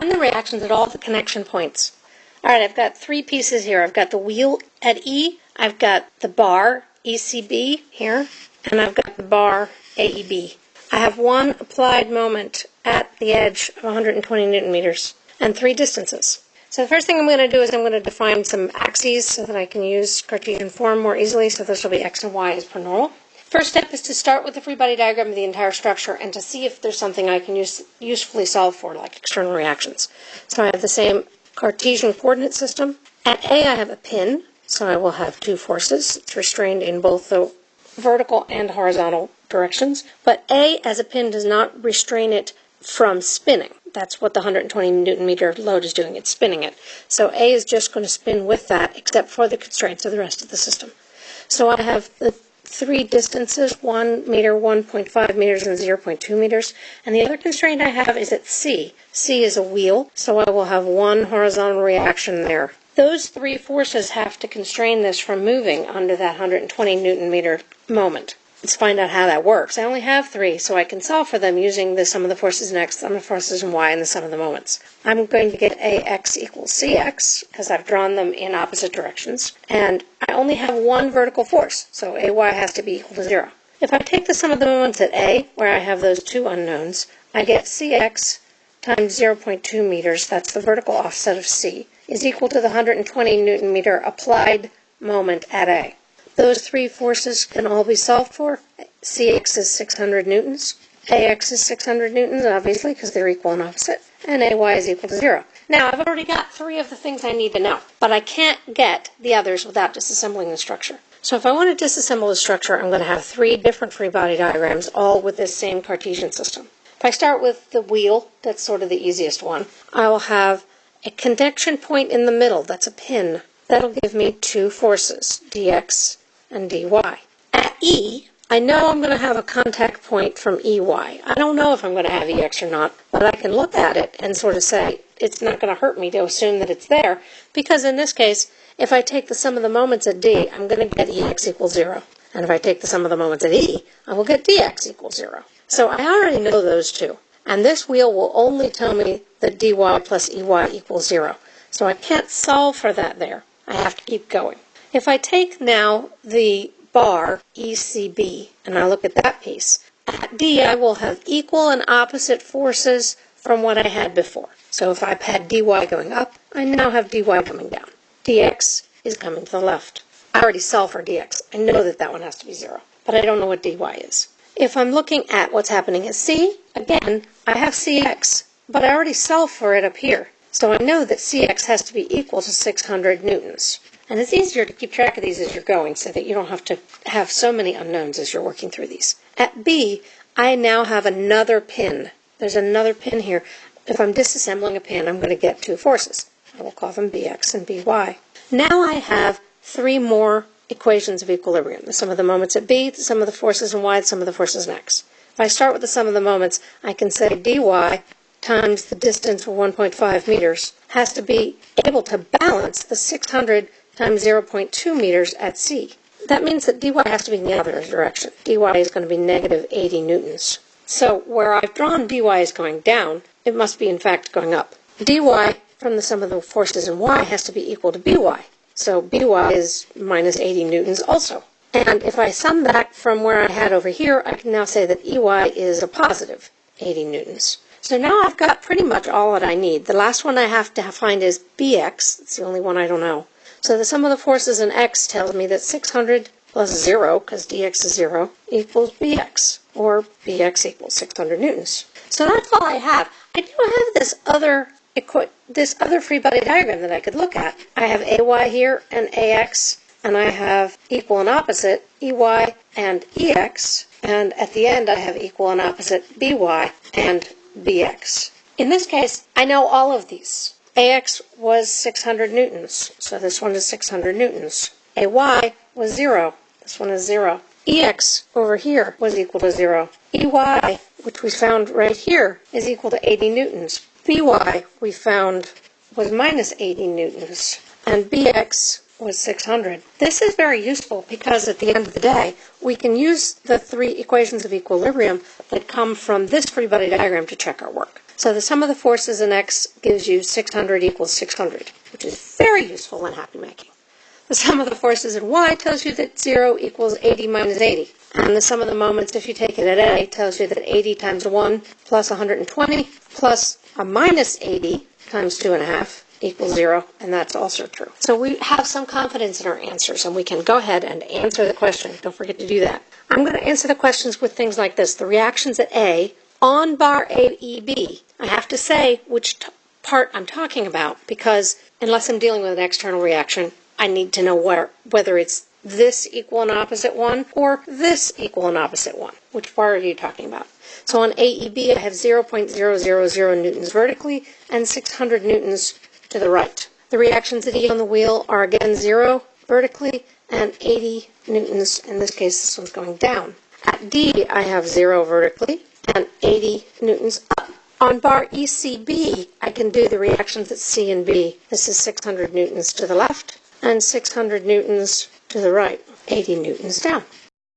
Find the reactions at all the connection points. All right, I've got three pieces here. I've got the wheel at E, I've got the bar ECB here, and I've got the bar AEB. I have one applied moment at the edge of 120 newton meters and three distances. So the first thing I'm going to do is I'm going to define some axes so that I can use Cartesian form more easily. So this will be x and y as per normal. First step is to start with the free body diagram of the entire structure and to see if there's something I can use, usefully solve for, like external reactions. So I have the same Cartesian coordinate system. At A, I have a pin, so I will have two forces. It's restrained in both the vertical and horizontal directions. But A, as a pin, does not restrain it from spinning. That's what the 120 newton meter load is doing. It's spinning it. So A is just going to spin with that, except for the constraints of the rest of the system. So I have the three distances, 1 meter, 1.5 meters, and 0.2 meters. And the other constraint I have is at C. C is a wheel, so I will have one horizontal reaction there. Those three forces have to constrain this from moving under that 120 newton meter moment. Let's find out how that works. I only have three, so I can solve for them using the sum of the forces in x, the sum of the forces in y, and the sum of the moments. I'm going to get ax equals cx, because I've drawn them in opposite directions, and I only have one vertical force, so ay has to be equal to zero. If I take the sum of the moments at a, where I have those two unknowns, I get cx times 0.2 meters, that's the vertical offset of c, is equal to the 120 newton meter applied moment at a. Those three forces can all be solved for. Cx is 600 newtons. Ax is 600 newtons, obviously, because they're equal and opposite. And Ay is equal to zero. Now, I've already got three of the things I need to know, but I can't get the others without disassembling the structure. So if I want to disassemble the structure, I'm going to have three different free body diagrams, all with this same Cartesian system. If I start with the wheel, that's sort of the easiest one, I will have a connection point in the middle, that's a pin. That'll give me two forces, dx and dy. At E, I know I'm going to have a contact point from EY. I don't know if I'm going to have EX or not, but I can look at it and sort of say it's not going to hurt me to assume that it's there, because in this case, if I take the sum of the moments at D, I'm going to get EX equals 0. And if I take the sum of the moments at E, I will get DX equals 0. So I already know those two. And this wheel will only tell me that dy plus EY equals 0. So I can't solve for that there. I have to keep going. If I take now the bar ECB and I look at that piece, D I will have equal and opposite forces from what I had before. So if I've had dy going up, I now have dy coming down. dx is coming to the left. I already solved for dx. I know that that one has to be 0, but I don't know what dy is. If I'm looking at what's happening at C, again, I have cx, but I already solved for it up here. So I know that cx has to be equal to 600 newtons. And it's easier to keep track of these as you're going so that you don't have to have so many unknowns as you're working through these. At B, I now have another pin. There's another pin here. If I'm disassembling a pin, I'm going to get two forces. I will call them Bx and By. Now I have three more equations of equilibrium. The sum of the moments at B, the sum of the forces in Y, the sum of the forces in X. If I start with the sum of the moments, I can say dy times the distance of 1.5 meters has to be able to balance the 600 times 0.2 meters at C. That means that dy has to be in the other direction. dy is going to be negative 80 newtons. So where I've drawn dy is going down, it must be in fact going up. dy from the sum of the forces in y has to be equal to by. So by is minus 80 newtons also. And if I sum back from where I had over here, I can now say that ey is a positive 80 newtons. So now I've got pretty much all that I need. The last one I have to find is bx. It's the only one I don't know. So the sum of the forces in x tells me that 600 plus 0, because dx is 0, equals bx, or bx equals 600 newtons. So that's all I have. I do have this other this other free body diagram that I could look at. I have ay here and ax, and I have equal and opposite ey and ex, and at the end I have equal and opposite by and bx. In this case, I know all of these. AX was 600 newtons, so this one is 600 newtons. AY was 0, this one is 0. EX over here was equal to 0. EY, which we found right here, is equal to 80 newtons. BY, we found, was minus 80 newtons. And BX was 600. This is very useful because at the end of the day, we can use the three equations of equilibrium that come from this free body diagram to check our work. So the sum of the forces in X gives you 600 equals 600, which is very useful in happy making. The sum of the forces in Y tells you that 0 equals 80 minus 80. And the sum of the moments, if you take it at A, tells you that 80 times 1 plus 120 plus a minus 80 times 2.5 equals 0, and that's also true. So we have some confidence in our answers, and we can go ahead and answer the question. Don't forget to do that. I'm going to answer the questions with things like this. The reactions at A on bar AEB. I have to say which part I'm talking about because unless I'm dealing with an external reaction, I need to know where, whether it's this equal and opposite one or this equal and opposite one. Which bar are you talking about? So on AEB, I have 0.000 newtons vertically and 600 newtons to the right. The reactions at E on the wheel are again 0 vertically and 80 newtons. In this case, this one's going down. At D, I have 0 vertically and 80 newtons up. On bar ECB, I can do the reactions at C and B. This is 600 newtons to the left and 600 newtons to the right, 80 newtons down.